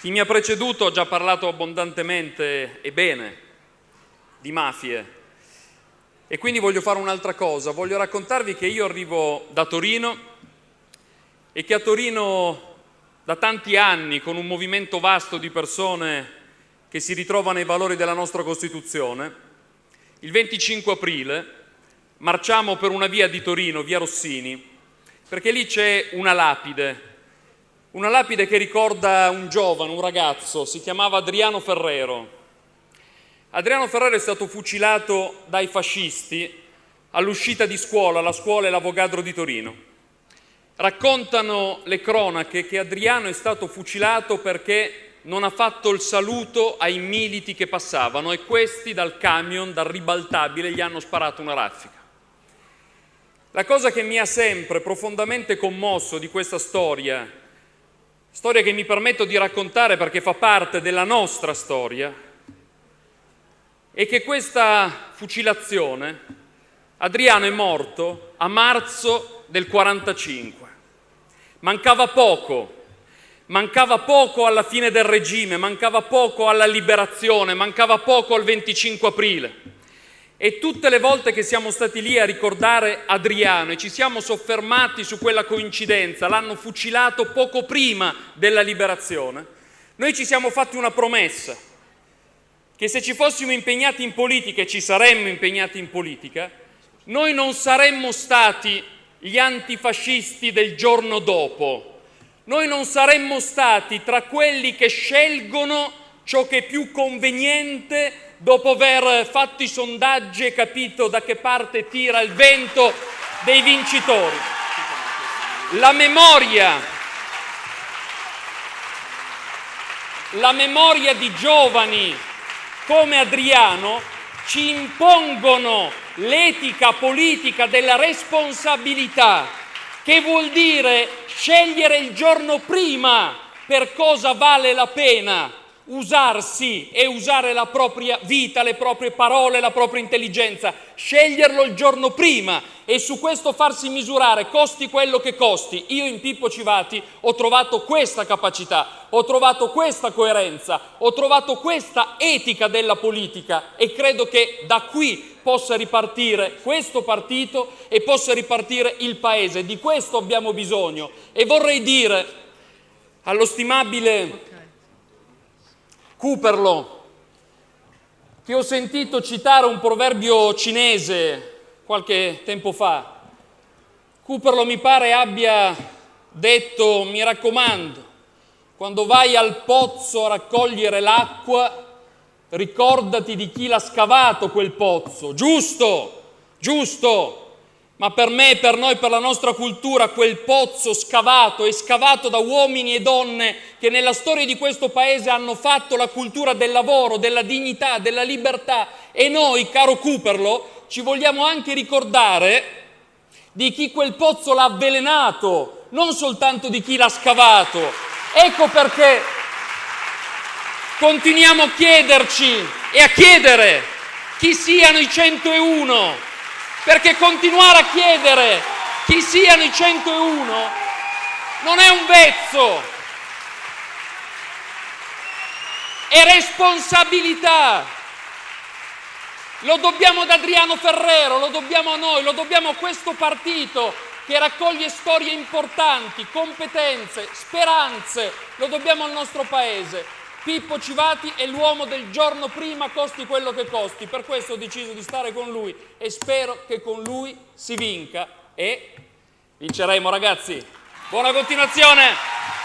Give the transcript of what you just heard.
Chi mi ha preceduto ha già parlato abbondantemente e bene di mafie. E quindi voglio fare un'altra cosa, voglio raccontarvi che io arrivo da Torino e che a Torino da tanti anni con un movimento vasto di persone che si ritrovano ai valori della nostra Costituzione, il 25 aprile marciamo per una via di Torino, via Rossini, perché lì c'è una lapide una lapide che ricorda un giovane, un ragazzo, si chiamava Adriano Ferrero. Adriano Ferrero è stato fucilato dai fascisti all'uscita di scuola, la scuola e l'Avogadro di Torino. Raccontano le cronache che Adriano è stato fucilato perché non ha fatto il saluto ai militi che passavano e questi dal camion, dal ribaltabile, gli hanno sparato una raffica. La cosa che mi ha sempre profondamente commosso di questa storia storia che mi permetto di raccontare perché fa parte della nostra storia, è che questa fucilazione, Adriano è morto a marzo del 45. Mancava poco, mancava poco alla fine del regime, mancava poco alla liberazione, mancava poco al 25 aprile. E tutte le volte che siamo stati lì a ricordare Adriano e ci siamo soffermati su quella coincidenza, l'hanno fucilato poco prima della liberazione, noi ci siamo fatti una promessa, che se ci fossimo impegnati in politica e ci saremmo impegnati in politica, noi non saremmo stati gli antifascisti del giorno dopo, noi non saremmo stati tra quelli che scelgono ciò che è più conveniente dopo aver fatto i sondaggi e capito da che parte tira il vento dei vincitori. La memoria, la memoria di giovani come Adriano ci impongono l'etica politica della responsabilità, che vuol dire scegliere il giorno prima per cosa vale la pena usarsi e usare la propria vita, le proprie parole, la propria intelligenza, sceglierlo il giorno prima e su questo farsi misurare, costi quello che costi. Io in Pippo Civati ho trovato questa capacità, ho trovato questa coerenza, ho trovato questa etica della politica e credo che da qui possa ripartire questo partito e possa ripartire il Paese. Di questo abbiamo bisogno e vorrei dire allo stimabile Cooperlo, che ho sentito citare un proverbio cinese qualche tempo fa. Cooperlo mi pare abbia detto, mi raccomando, quando vai al pozzo a raccogliere l'acqua, ricordati di chi l'ha scavato quel pozzo. Giusto, giusto, ma per me, per noi, per la nostra cultura, quel pozzo scavato è scavato da uomini e donne che nella storia di questo paese hanno fatto la cultura del lavoro, della dignità, della libertà e noi, caro Cooperlo, ci vogliamo anche ricordare di chi quel pozzo l'ha avvelenato, non soltanto di chi l'ha scavato. Ecco perché continuiamo a chiederci e a chiedere chi siano i 101 perché continuare a chiedere chi siano i 101 non è un vezzo, è responsabilità. Lo dobbiamo ad Adriano Ferrero, lo dobbiamo a noi, lo dobbiamo a questo partito che raccoglie storie importanti, competenze, speranze, lo dobbiamo al nostro Paese. Pippo Civati è l'uomo del giorno prima, costi quello che costi. Per questo ho deciso di stare con lui e spero che con lui si vinca e vinceremo ragazzi. Buona continuazione!